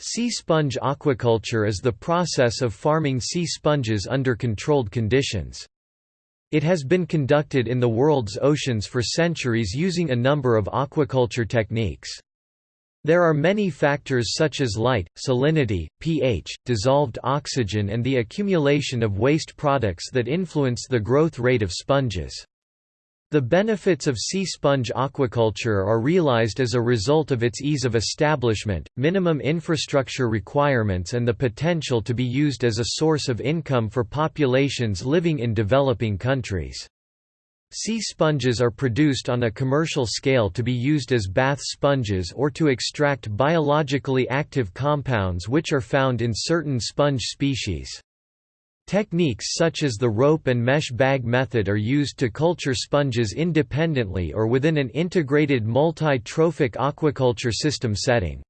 Sea sponge aquaculture is the process of farming sea sponges under controlled conditions. It has been conducted in the world's oceans for centuries using a number of aquaculture techniques. There are many factors such as light, salinity, pH, dissolved oxygen and the accumulation of waste products that influence the growth rate of sponges. The benefits of sea sponge aquaculture are realized as a result of its ease of establishment, minimum infrastructure requirements and the potential to be used as a source of income for populations living in developing countries. Sea sponges are produced on a commercial scale to be used as bath sponges or to extract biologically active compounds which are found in certain sponge species. Techniques such as the rope and mesh bag method are used to culture sponges independently or within an integrated multi-trophic aquaculture system setting.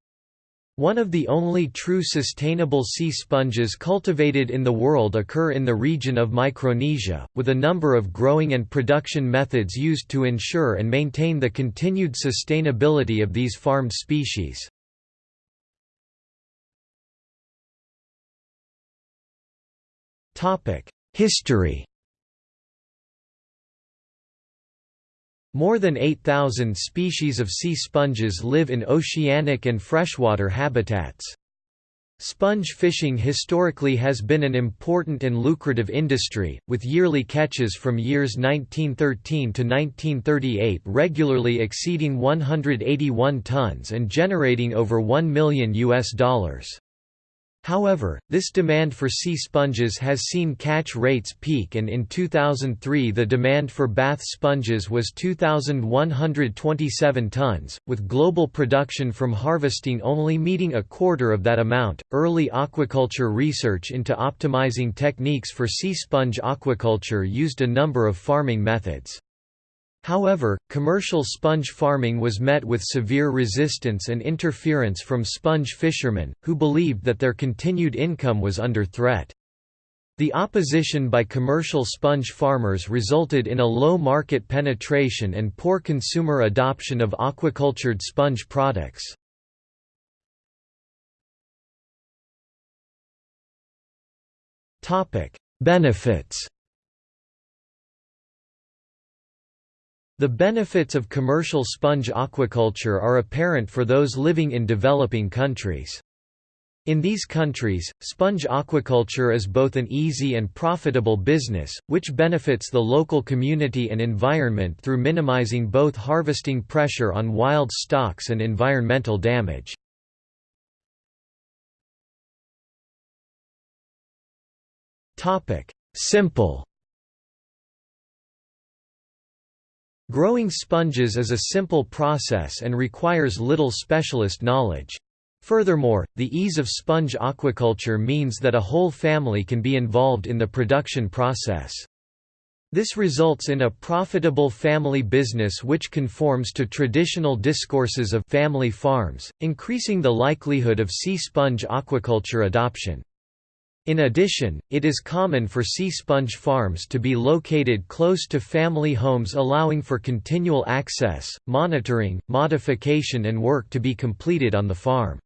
One of the only true sustainable sea sponges cultivated in the world occur in the region of Micronesia, with a number of growing and production methods used to ensure and maintain the continued sustainability of these farmed species. History More than 8,000 species of sea sponges live in oceanic and freshwater habitats. Sponge fishing historically has been an important and lucrative industry, with yearly catches from years 1913 to 1938 regularly exceeding 181 tons and generating over 1 million US dollars. However, this demand for sea sponges has seen catch rates peak and in 2003 the demand for bath sponges was 2,127 tons, with global production from harvesting only meeting a quarter of that amount. Early aquaculture research into optimizing techniques for sea sponge aquaculture used a number of farming methods. However, commercial sponge farming was met with severe resistance and interference from sponge fishermen, who believed that their continued income was under threat. The opposition by commercial sponge farmers resulted in a low market penetration and poor consumer adoption of aquacultured sponge products. Benefits The benefits of commercial sponge aquaculture are apparent for those living in developing countries. In these countries, sponge aquaculture is both an easy and profitable business, which benefits the local community and environment through minimizing both harvesting pressure on wild stocks and environmental damage. Simple Growing sponges is a simple process and requires little specialist knowledge. Furthermore, the ease of sponge aquaculture means that a whole family can be involved in the production process. This results in a profitable family business which conforms to traditional discourses of family farms, increasing the likelihood of sea sponge aquaculture adoption. In addition, it is common for sea sponge farms to be located close to family homes allowing for continual access, monitoring, modification and work to be completed on the farm.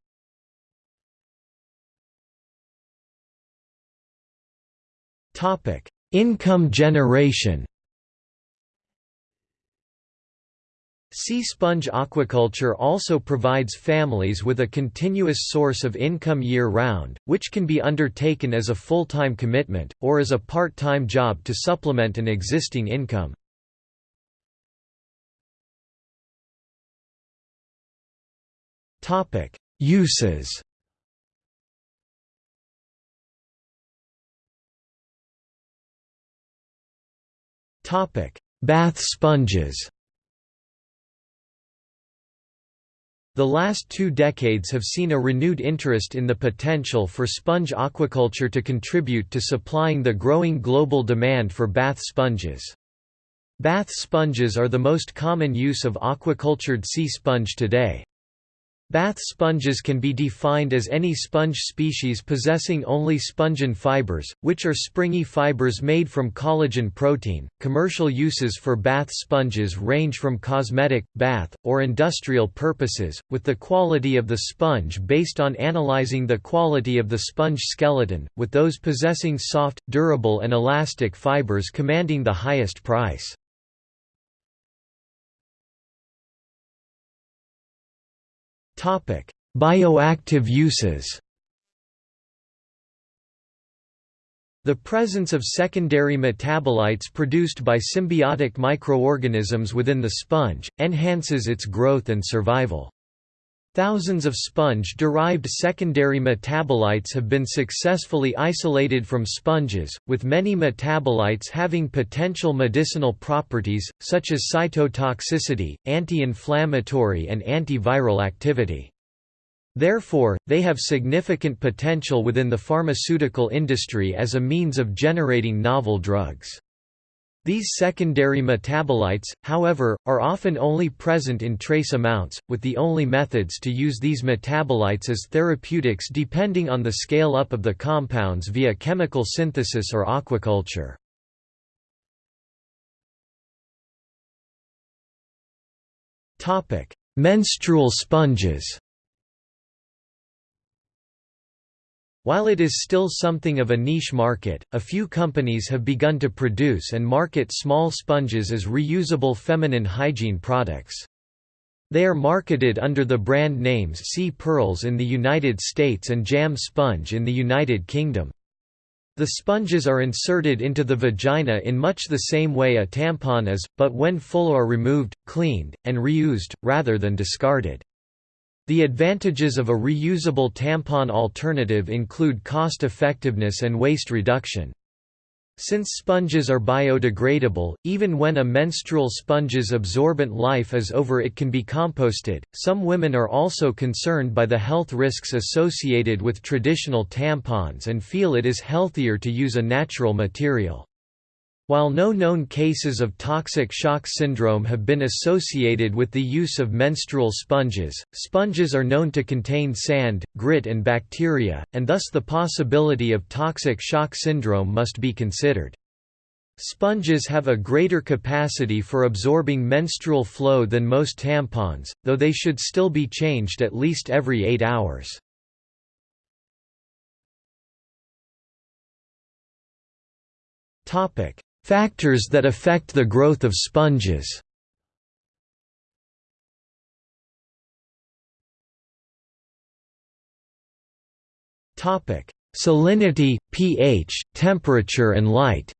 Income generation Sea sponge aquaculture also provides families with a continuous source of income year-round, which can be undertaken as a full-time commitment, or as a part-time job to supplement an existing income. Uses Bath sponges The last two decades have seen a renewed interest in the potential for sponge aquaculture to contribute to supplying the growing global demand for bath sponges. Bath sponges are the most common use of aquacultured sea sponge today. Bath sponges can be defined as any sponge species possessing only spongin fibers, which are springy fibers made from collagen protein. Commercial uses for bath sponges range from cosmetic, bath, or industrial purposes, with the quality of the sponge based on analyzing the quality of the sponge skeleton, with those possessing soft, durable, and elastic fibers commanding the highest price. Bioactive uses The presence of secondary metabolites produced by symbiotic microorganisms within the sponge, enhances its growth and survival. Thousands of sponge-derived secondary metabolites have been successfully isolated from sponges, with many metabolites having potential medicinal properties, such as cytotoxicity, anti-inflammatory and antiviral activity. Therefore, they have significant potential within the pharmaceutical industry as a means of generating novel drugs. These secondary metabolites, however, are often only present in trace amounts, with the only methods to use these metabolites as therapeutics depending on the scale-up of the compounds via chemical synthesis or aquaculture. Menstrual sponges While it is still something of a niche market, a few companies have begun to produce and market small sponges as reusable feminine hygiene products. They are marketed under the brand names Sea Pearls in the United States and Jam Sponge in the United Kingdom. The sponges are inserted into the vagina in much the same way a tampon is, but when full are removed, cleaned, and reused, rather than discarded. The advantages of a reusable tampon alternative include cost effectiveness and waste reduction. Since sponges are biodegradable, even when a menstrual sponge's absorbent life is over it can be composted. Some women are also concerned by the health risks associated with traditional tampons and feel it is healthier to use a natural material. While no known cases of toxic shock syndrome have been associated with the use of menstrual sponges, sponges are known to contain sand, grit and bacteria, and thus the possibility of toxic shock syndrome must be considered. Sponges have a greater capacity for absorbing menstrual flow than most tampons, though they should still be changed at least every 8 hours. Topic: Factors that affect the growth of sponges Salinity, pH, temperature and light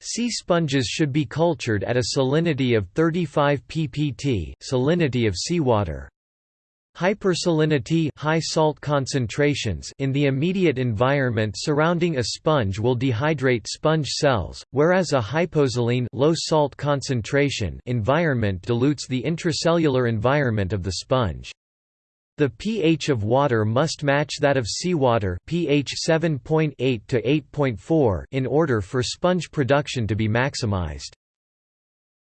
Sea sponges should be cultured at a salinity of 35 ppt salinity of seawater. Hypersalinity high salt concentrations in the immediate environment surrounding a sponge will dehydrate sponge cells, whereas a hyposaline low salt concentration environment dilutes the intracellular environment of the sponge. The pH of water must match that of seawater pH 7.8 to 8.4 in order for sponge production to be maximized.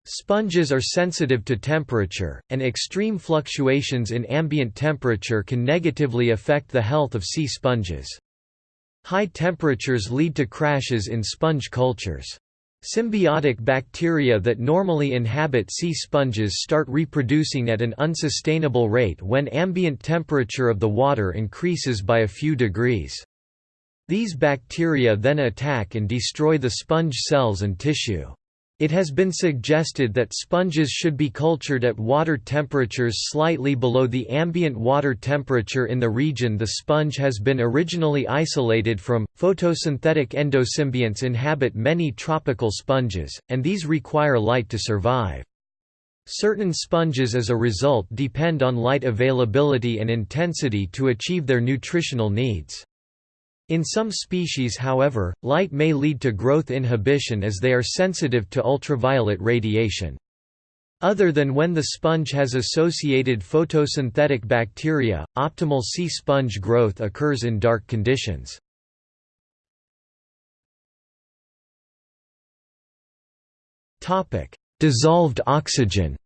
Sponges are sensitive to temperature, and extreme fluctuations in ambient temperature can negatively affect the health of sea sponges. High temperatures lead to crashes in sponge cultures. Symbiotic bacteria that normally inhabit sea sponges start reproducing at an unsustainable rate when ambient temperature of the water increases by a few degrees. These bacteria then attack and destroy the sponge cells and tissue. It has been suggested that sponges should be cultured at water temperatures slightly below the ambient water temperature in the region the sponge has been originally isolated from. Photosynthetic endosymbionts inhabit many tropical sponges, and these require light to survive. Certain sponges as a result depend on light availability and intensity to achieve their nutritional needs. In some species however, light may lead to growth inhibition as they are sensitive to ultraviolet radiation. Other than when the sponge has associated photosynthetic bacteria, optimal sea sponge growth occurs in dark conditions. Dissolved oxygen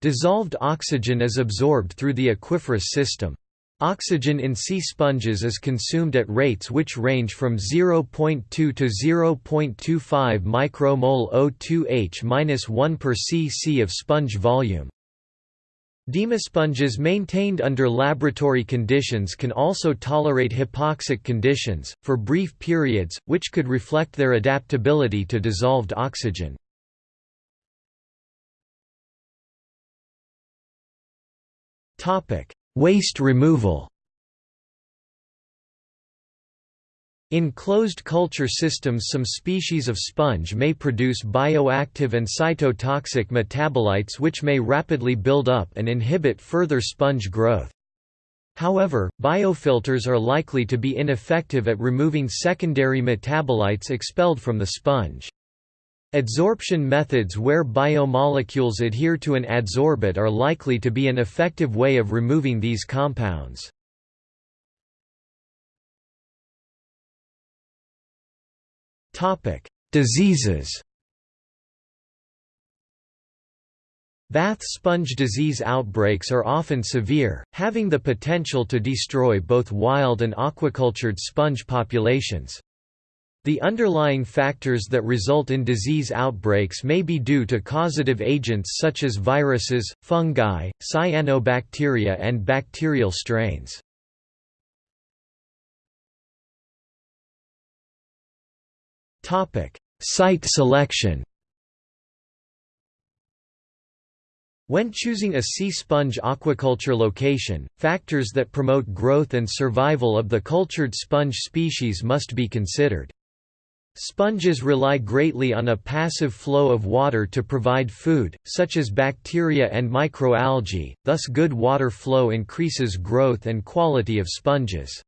Dissolved oxygen is absorbed through the aquiferous system. Oxygen in sea sponges is consumed at rates which range from 0.2 to 0.25 micromole O2H-1 per cc of sponge volume. Demosponges maintained under laboratory conditions can also tolerate hypoxic conditions, for brief periods, which could reflect their adaptability to dissolved oxygen. Waste removal In closed culture systems some species of sponge may produce bioactive and cytotoxic metabolites which may rapidly build up and inhibit further sponge growth. However, biofilters are likely to be ineffective at removing secondary metabolites expelled from the sponge. Adsorption methods where biomolecules adhere to an adsorbate are likely to be an effective way of removing these compounds. Diseases Bath sponge disease outbreaks are often severe, having the potential to destroy both wild and aquacultured sponge populations. The underlying factors that result in disease outbreaks may be due to causative agents such as viruses, fungi, cyanobacteria and bacterial strains. Site selection When choosing a sea sponge aquaculture location, factors that promote growth and survival of the cultured sponge species must be considered. Sponges rely greatly on a passive flow of water to provide food, such as bacteria and microalgae, thus good water flow increases growth and quality of sponges.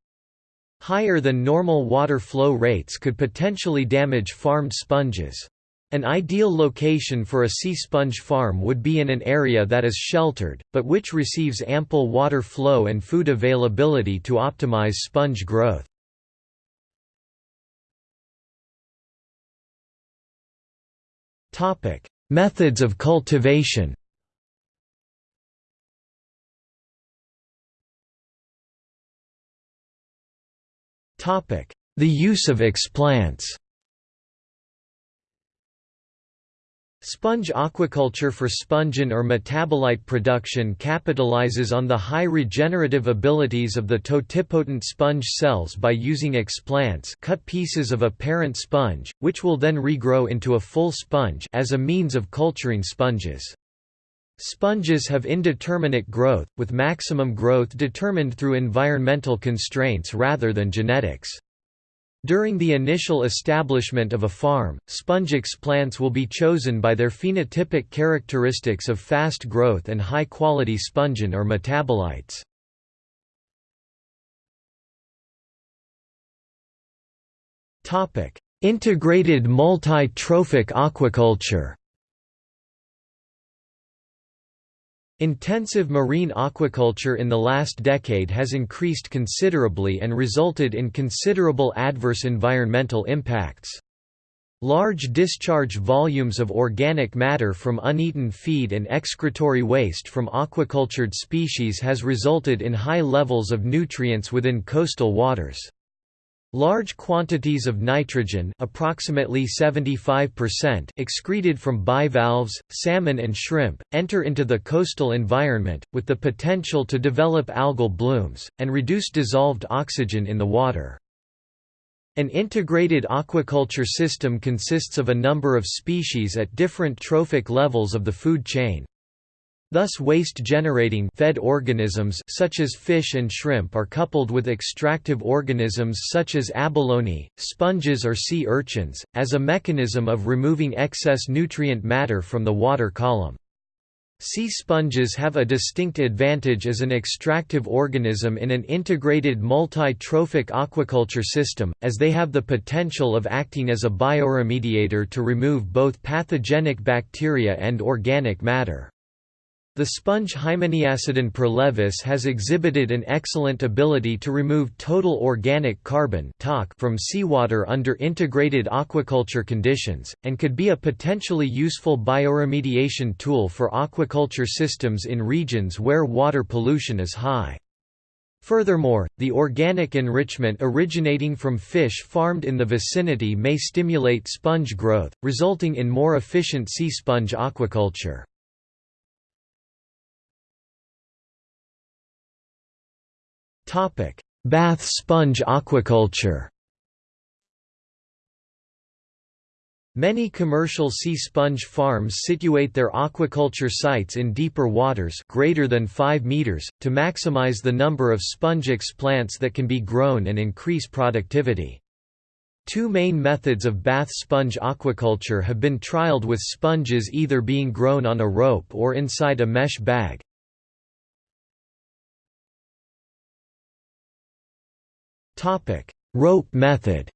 Higher than normal water flow rates could potentially damage farmed sponges. An ideal location for a sea sponge farm would be in an area that is sheltered, but which receives ample water flow and food availability to optimize sponge growth. Topic: Methods of cultivation. Topic: The use of explants. Sponge aquaculture for spongin or metabolite production capitalizes on the high regenerative abilities of the totipotent sponge cells by using explants cut pieces of a parent sponge, which will then regrow into a full sponge as a means of culturing sponges. Sponges have indeterminate growth, with maximum growth determined through environmental constraints rather than genetics. During the initial establishment of a farm, sponge plants will be chosen by their phenotypic characteristics of fast growth and high-quality spongin or metabolites. Integrated multi-trophic aquaculture Intensive marine aquaculture in the last decade has increased considerably and resulted in considerable adverse environmental impacts. Large discharge volumes of organic matter from uneaten feed and excretory waste from aquacultured species has resulted in high levels of nutrients within coastal waters. Large quantities of nitrogen approximately 75% excreted from bivalves, salmon and shrimp, enter into the coastal environment, with the potential to develop algal blooms, and reduce dissolved oxygen in the water. An integrated aquaculture system consists of a number of species at different trophic levels of the food chain. Thus waste-generating fed organisms such as fish and shrimp are coupled with extractive organisms such as abalone, sponges or sea urchins, as a mechanism of removing excess nutrient matter from the water column. Sea sponges have a distinct advantage as an extractive organism in an integrated multi-trophic aquaculture system, as they have the potential of acting as a bioremediator to remove both pathogenic bacteria and organic matter. The sponge Hymeniacidon perlevis has exhibited an excellent ability to remove total organic carbon from seawater under integrated aquaculture conditions, and could be a potentially useful bioremediation tool for aquaculture systems in regions where water pollution is high. Furthermore, the organic enrichment originating from fish farmed in the vicinity may stimulate sponge growth, resulting in more efficient sea sponge aquaculture. Bath sponge aquaculture Many commercial sea sponge farms situate their aquaculture sites in deeper waters greater than 5 meters, to maximize the number of sponge explants that can be grown and increase productivity. Two main methods of bath sponge aquaculture have been trialed with sponges either being grown on a rope or inside a mesh bag. Rope method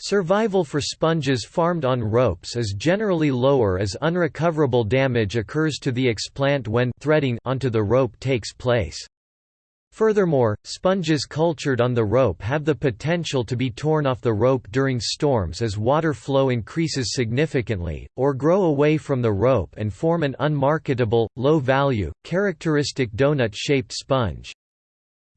Survival for sponges farmed on ropes is generally lower as unrecoverable damage occurs to the explant when threading onto the rope takes place. Furthermore, sponges cultured on the rope have the potential to be torn off the rope during storms as water flow increases significantly, or grow away from the rope and form an unmarketable, low-value, characteristic donut-shaped sponge.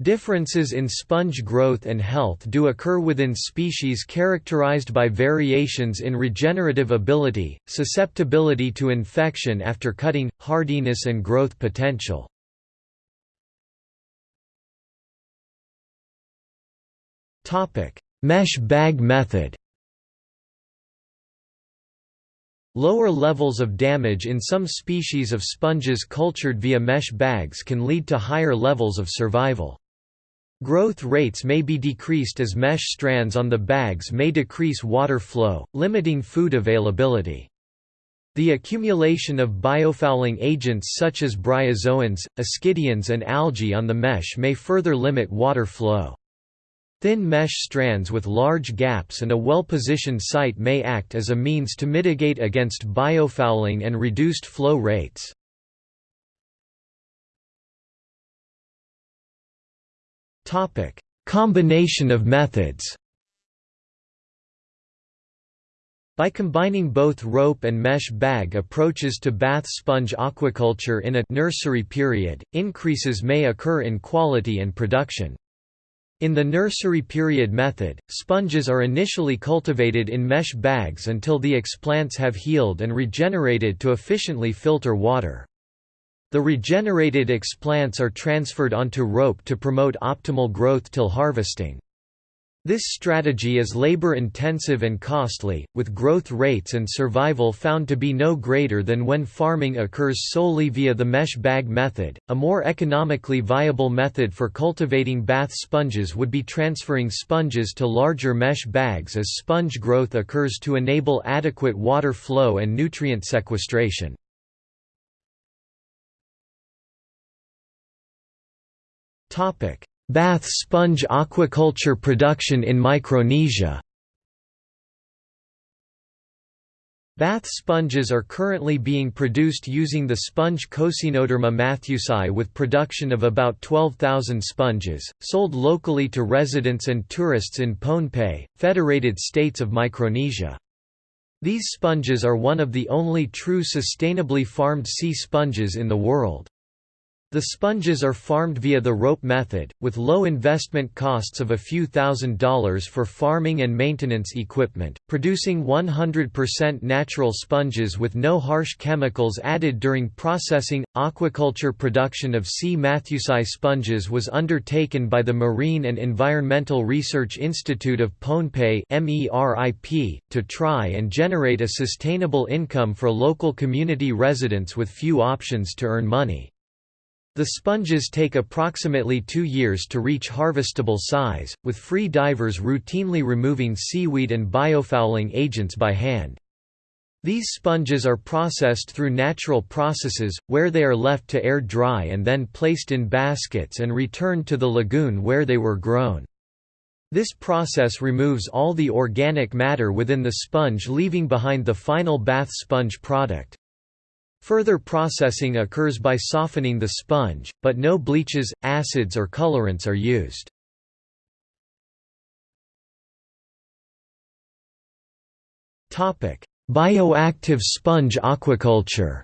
Differences in sponge growth and health do occur within species characterized by variations in regenerative ability, susceptibility to infection after cutting, hardiness and growth potential. Mesh bag method Lower levels of damage in some species of sponges cultured via mesh bags can lead to higher levels of survival. Growth rates may be decreased as mesh strands on the bags may decrease water flow, limiting food availability. The accumulation of biofouling agents such as bryozoans, ascidians and algae on the mesh may further limit water flow. Thin mesh strands with large gaps and a well-positioned site may act as a means to mitigate against biofouling and reduced flow rates. Topic: Combination of methods. By combining both rope and mesh bag approaches to bath sponge aquaculture in a nursery period, increases may occur in quality and production. In the nursery period method, sponges are initially cultivated in mesh bags until the explants have healed and regenerated to efficiently filter water. The regenerated explants are transferred onto rope to promote optimal growth till harvesting. This strategy is labor-intensive and costly, with growth rates and survival found to be no greater than when farming occurs solely via the mesh bag method. A more economically viable method for cultivating bath sponges would be transferring sponges to larger mesh bags as sponge growth occurs to enable adequate water flow and nutrient sequestration. Bath sponge aquaculture production in Micronesia Bath sponges are currently being produced using the sponge Coscinoderma matthewsi with production of about 12,000 sponges, sold locally to residents and tourists in Pohnpei, Federated States of Micronesia. These sponges are one of the only true sustainably farmed sea sponges in the world. The sponges are farmed via the rope method, with low investment costs of a few thousand dollars for farming and maintenance equipment, producing 100% natural sponges with no harsh chemicals added during processing. Aquaculture production of C. matthewsi sponges was undertaken by the Marine and Environmental Research Institute of Pohnpei to try and generate a sustainable income for local community residents with few options to earn money. The sponges take approximately two years to reach harvestable size, with free divers routinely removing seaweed and biofouling agents by hand. These sponges are processed through natural processes, where they are left to air dry and then placed in baskets and returned to the lagoon where they were grown. This process removes all the organic matter within the sponge leaving behind the final bath sponge product. Further processing occurs by softening the sponge, but no bleaches, acids or colorants are used. Bioactive sponge aquaculture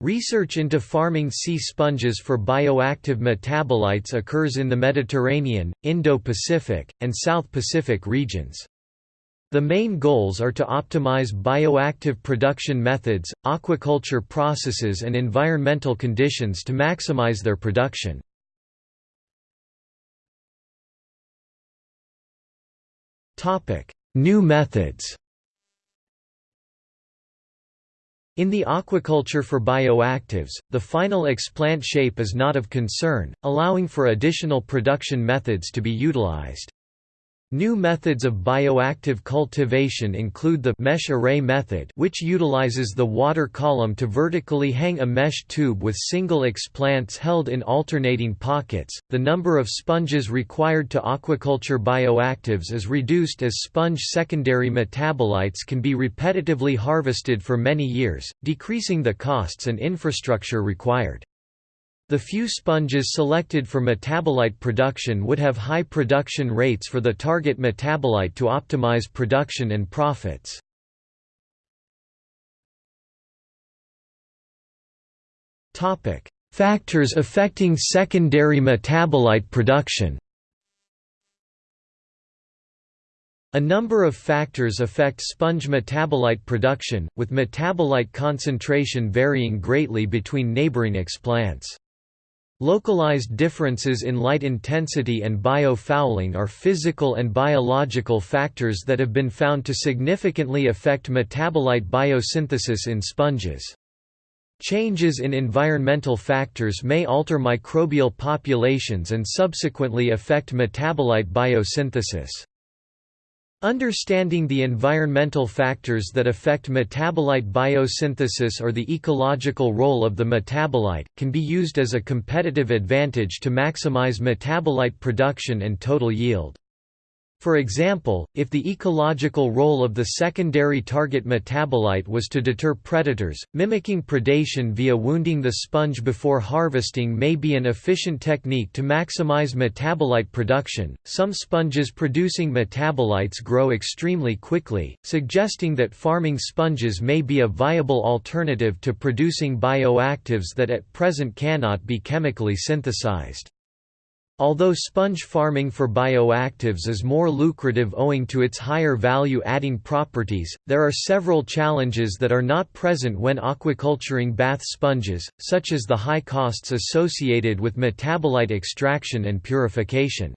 Research into farming sea sponges for bioactive metabolites occurs in the Mediterranean, Indo-Pacific, and South Pacific regions. The main goals are to optimize bioactive production methods, aquaculture processes and environmental conditions to maximize their production. New methods In the aquaculture for bioactives, the final explant shape is not of concern, allowing for additional production methods to be utilized. New methods of bioactive cultivation include the mesh array method which utilizes the water column to vertically hang a mesh tube with single explants held in alternating pockets. The number of sponges required to aquaculture bioactives is reduced as sponge secondary metabolites can be repetitively harvested for many years, decreasing the costs and infrastructure required. The few sponges selected for metabolite production would have high production rates for the target metabolite to optimize production and profits. Factors affecting secondary metabolite production A number of factors affect sponge metabolite production, with metabolite concentration varying greatly between neighboring explants. Localized differences in light intensity and biofouling are physical and biological factors that have been found to significantly affect metabolite biosynthesis in sponges. Changes in environmental factors may alter microbial populations and subsequently affect metabolite biosynthesis. Understanding the environmental factors that affect metabolite biosynthesis or the ecological role of the metabolite, can be used as a competitive advantage to maximize metabolite production and total yield. For example, if the ecological role of the secondary target metabolite was to deter predators, mimicking predation via wounding the sponge before harvesting may be an efficient technique to maximize metabolite production. Some sponges producing metabolites grow extremely quickly, suggesting that farming sponges may be a viable alternative to producing bioactives that at present cannot be chemically synthesized. Although sponge farming for bioactives is more lucrative owing to its higher value-adding properties, there are several challenges that are not present when aquaculturing bath sponges, such as the high costs associated with metabolite extraction and purification.